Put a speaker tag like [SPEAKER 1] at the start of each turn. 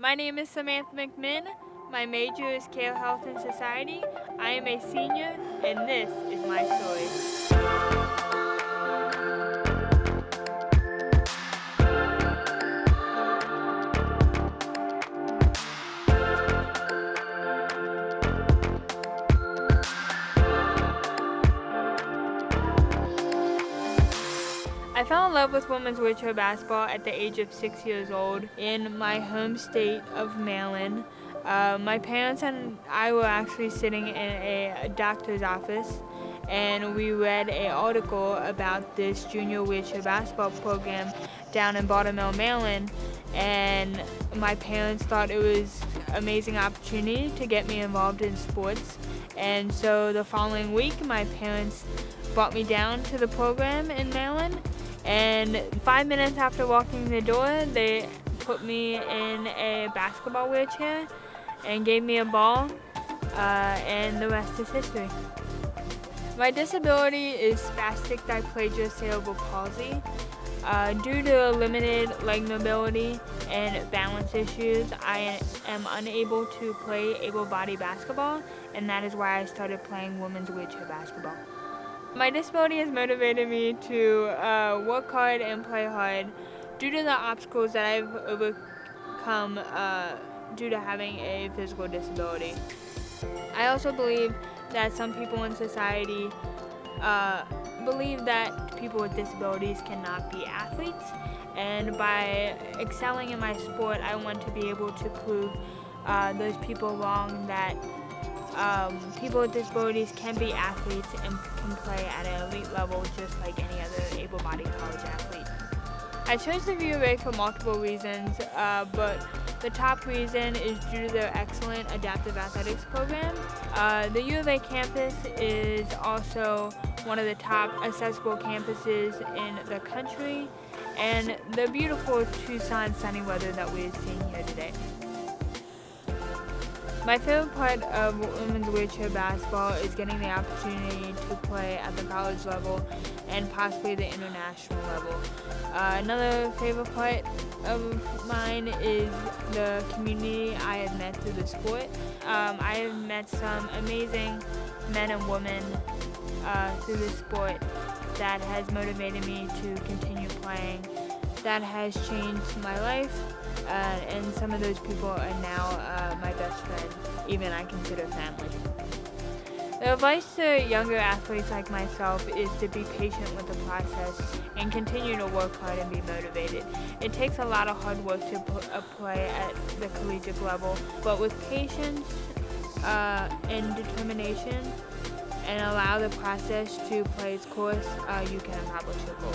[SPEAKER 1] My name is Samantha McMinn. My major is Care Health and Society. I am a senior, and this is my story. I fell in love with women's wheelchair basketball at the age of six years old in my home state of Maryland. Uh, my parents and I were actually sitting in a doctor's office and we read an article about this junior wheelchair basketball program down in Baltimore, Maryland and my parents thought it was amazing opportunity to get me involved in sports and so the following week my parents brought me down to the program in Maryland and five minutes after walking the door, they put me in a basketball wheelchair and gave me a ball, uh, and the rest is history. My disability is spastic diplegia cerebral palsy. Uh, due to limited leg mobility and balance issues, I am unable to play able-bodied basketball, and that is why I started playing women's wheelchair basketball. My disability has motivated me to uh, work hard and play hard due to the obstacles that I've overcome uh, due to having a physical disability. I also believe that some people in society uh, believe that people with disabilities cannot be athletes and by excelling in my sport I want to be able to prove uh, those people wrong that um, people with disabilities can be athletes and can play at an elite level just like any other able-bodied college athlete. I chose the U of A for multiple reasons, uh, but the top reason is due to their excellent adaptive athletics program. Uh, the U of A campus is also one of the top accessible campuses in the country and the beautiful Tucson sunny weather that we're seeing here today. My favorite part of women's wheelchair basketball is getting the opportunity to play at the college level and possibly the international level. Uh, another favorite part of mine is the community I have met through the sport. Um, I have met some amazing men and women uh, through the sport that has motivated me to continue playing that has changed my life uh, and some of those people are now uh, my best friend, even I consider family. The advice to younger athletes like myself is to be patient with the process and continue to work hard and be motivated. It takes a lot of hard work to play at the collegiate level, but with patience uh, and determination and allow the process to play its course, uh, you can accomplish your goals.